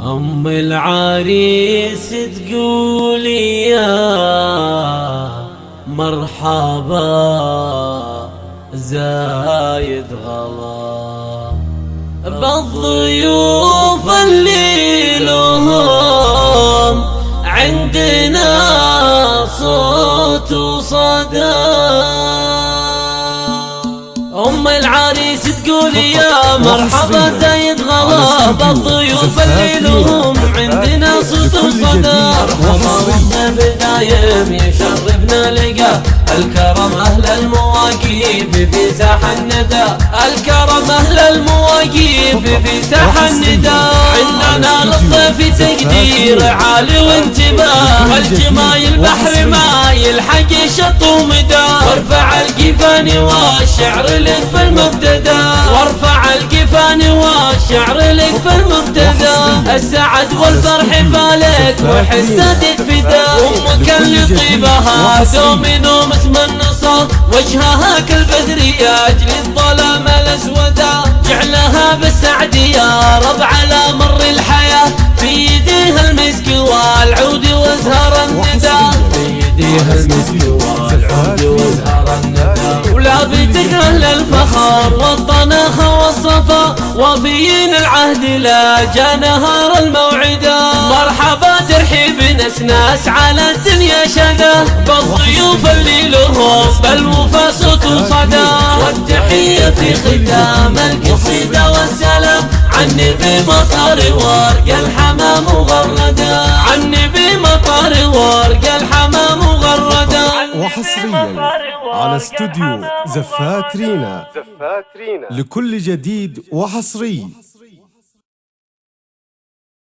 أم العريس تقولي يا مرحبا زايد غلا. بالضيوف اللي لهم عندنا صوت وصدى. أم العريس تقول يا مرحبا زايد غلا. بالضيوف بدايم يشرفنا لقى الكرم أهل المواقيف في ساح الندى. الكرم أهل المواقيف في ساح الندى. عندنا للضيف تقدير عالي وانتباه. والجمايل بحر ما يلحق شط ومدى. وارفع القفان والشعر لك في المبتدأ. وارفع القفان والشعر لك في المبتدأ. السعد والفرح فالك وحسدك فدا أمك اللي طيبها دوم نوم النصر وجهها كالبدر أجل الظلام الاسودا جعلها بالسعد يا رب على مر الحياة. في يديها المسك والعود وازهر الندى. في يديها المسك والعود وازهر الندى. ولا بتكره الفخر والطناخ والصفا. وفيين العهد لا جاء نهار الموعدة مرحبا ترحيب نسناس على الدنيا شدا بالضيوف اللي لهم بالوفا صوت وصدى والتحية في ختام القصيدة والسلام. عني بمطر ورق الحمام مغردة. عني بمطر ورق الحمام مغردة. وحصريا على استوديو زفات رينا. لكل جديد وحصري.